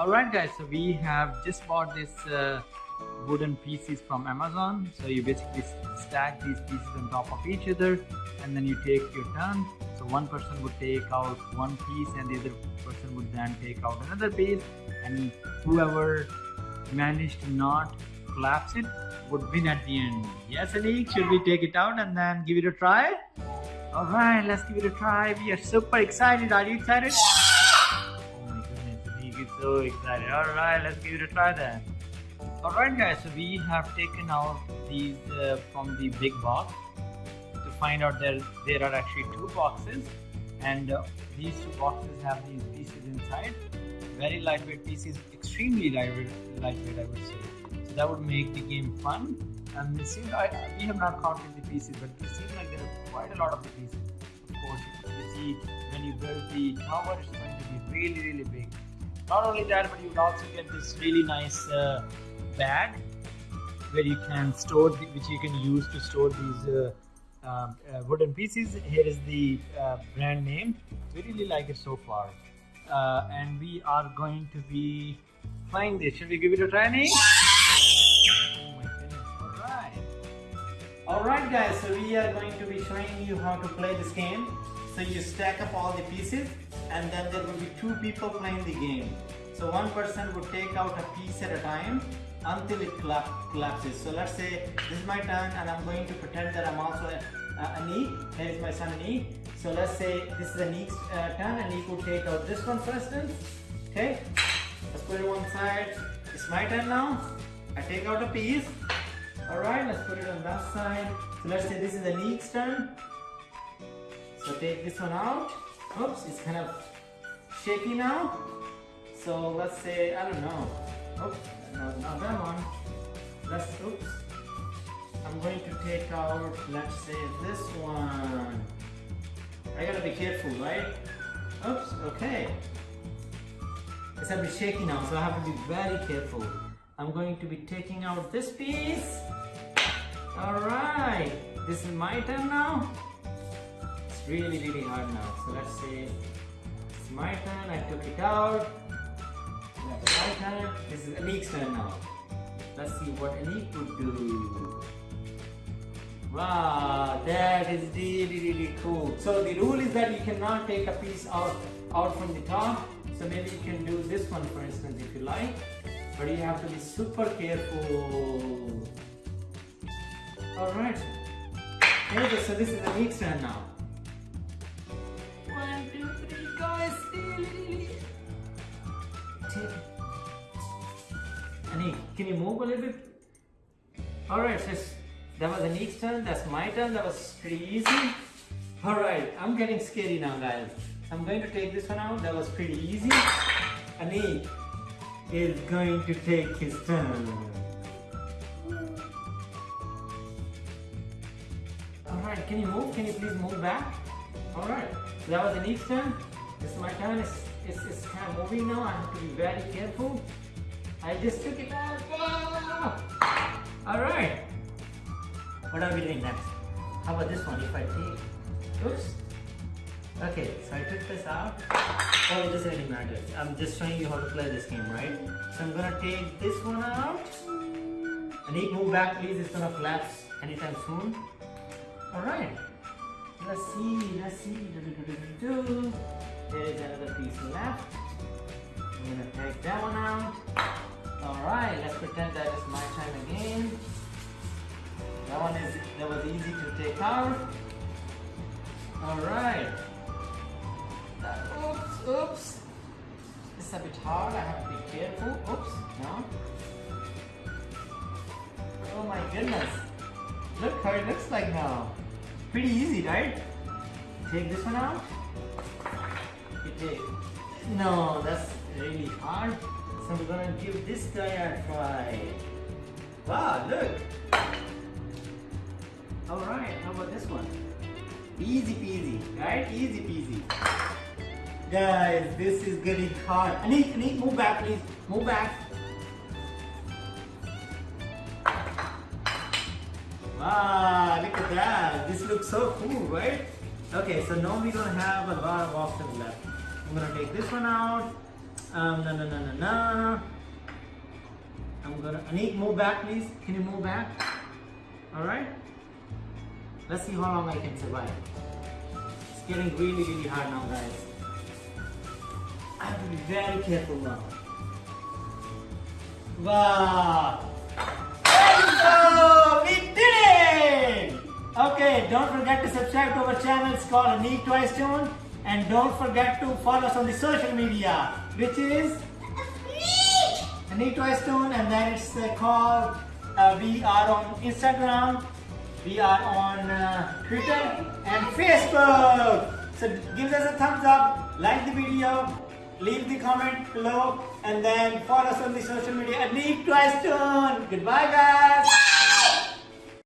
Alright guys, so we have just bought this uh, wooden pieces from Amazon. So you basically stack these pieces on top of each other and then you take your turn. So one person would take out one piece and the other person would then take out another piece and whoever managed to not collapse it would win at the end. Yes, Anik, should we take it out and then give it a try? Alright, let's give it a try. We are super excited. Are you excited? So excited. Alright, let's give it a try then. Alright guys, so we have taken out these uh, from the big box to find out that there are actually two boxes and uh, these two boxes have these pieces inside. Very lightweight pieces, extremely lightweight, lightweight I would say. So that would make the game fun. And it seems we have not counted the pieces, but it seems like there are quite a lot of the pieces. Of course, you see when you build the tower, it's going to be really, really big. Not only that, but you would also get this really nice uh, bag where you can store, the, which you can use to store these uh, um, uh, wooden pieces. Here is the uh, brand name. We really like it so far. Uh, and we are going to be playing this. Should we give it a try, Anik? Alright guys, so we are going to be showing you how to play this game. So you stack up all the pieces and then there will be two people playing the game. So one person would take out a piece at a time until it collapses. So let's say this is my turn and I'm going to pretend that I'm also a, a Anik. Here is my son Anik. So let's say this is Anik's uh, turn and he could take out this one for instance. Okay, let's put it on one side. It's my turn now. I take out a piece Alright, let's put it on that side. So let's say this is the Anik's turn. So take this one out. Oops, it's kind of shaky now. So let's say, I don't know. Oops, no, not that one. Let's, oops. I'm going to take out, let's say this one. I gotta be careful, right? Oops, okay. It's a bit shaky now, so I have to be very careful. I'm going to be taking out this piece. Alright, this is my turn now. Really, really hard now. So let's say it's my turn, I took it out. That's my turn. This is Anik's turn now. Let's see what Anik would do. Wow, that is really, really cool. So the rule is that you cannot take a piece out, out from the top. So maybe you can do this one for instance if you like. But you have to be super careful. Alright. Okay, so this is the Anik's turn now. Anik, can you move a little bit? Alright, so that was Anik's turn. That's my turn. That was pretty easy. Alright, I'm getting scary now, guys. I'm going to take this one out. That was pretty easy. Anik is going to take his turn. Alright, can you move? Can you please move back? Alright, so that was Anik's turn. This is my turn. It's, it's, it's kind of moving now. I have to be very careful. I just took it out. Ah! Oh! Alright. What are we doing next? How about this one? If I take... Oops. Okay, so I took this out. Oh, it doesn't really matter. I'm just showing you how to play this game, right? So I'm gonna take this one out. I need move back, please. It's gonna collapse anytime soon. Alright, let's see, let's see. Do, do, do, there is another piece left. I'm gonna take that one out. Alright, let's pretend that is my time again. That one is that was easy to take out. Alright. Oops, oops. It's a bit hard, I have to be careful. Oops, no. Oh my goodness. Look how it looks like now. Pretty easy, right? Take this one out. Take. No, that's really hard. So I'm gonna give this guy a try. Wow, look. Alright, how about this one? Easy peasy, right? Easy peasy. Guys, this is getting hard. Anik, Anik, move back please. Move back. Wow, look at that. This looks so cool, right? Okay, so now we're gonna have a lot of options left. I'm gonna take this one out. Um, no, no, no, no, no. I'm gonna. Anik, move back, please. Can you move back? All right. Let's see how long I can survive. It's getting really, really hard now, guys. I have to be very careful now. Wow! Okay, don't forget to subscribe to our channel. It's called Anik Twice Tune. And don't forget to follow us on the social media, which is Anik Twice Tune. And then it's uh, called, uh, we are on Instagram, we are on uh, Twitter and Facebook. So give us a thumbs up, like the video, leave the comment below, and then follow us on the social media. Anik Twice Tune. Goodbye, guys.